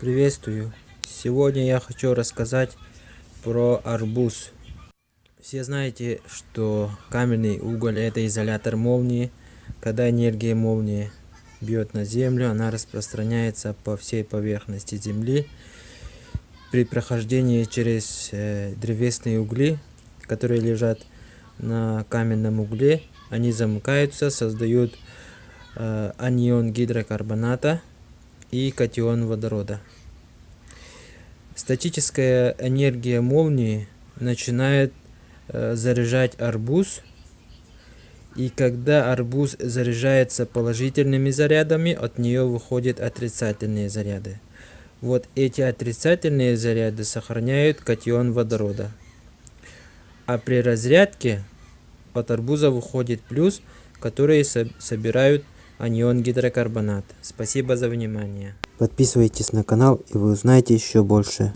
Приветствую! Сегодня я хочу рассказать про арбуз. Все знаете, что каменный уголь это изолятор молнии. Когда энергия молнии бьет на землю, она распространяется по всей поверхности земли. При прохождении через э, древесные угли, которые лежат на каменном угле, они замыкаются, создают э, анион гидрокарбоната и катион водорода. Статическая энергия молнии начинает э, заряжать арбуз. И когда арбуз заряжается положительными зарядами, от нее выходят отрицательные заряды. Вот эти отрицательные заряды сохраняют катион водорода. А при разрядке от арбуза выходит плюс, которые собирают анион гидрокарбонат. Спасибо за внимание. Подписывайтесь на канал и вы узнаете еще больше.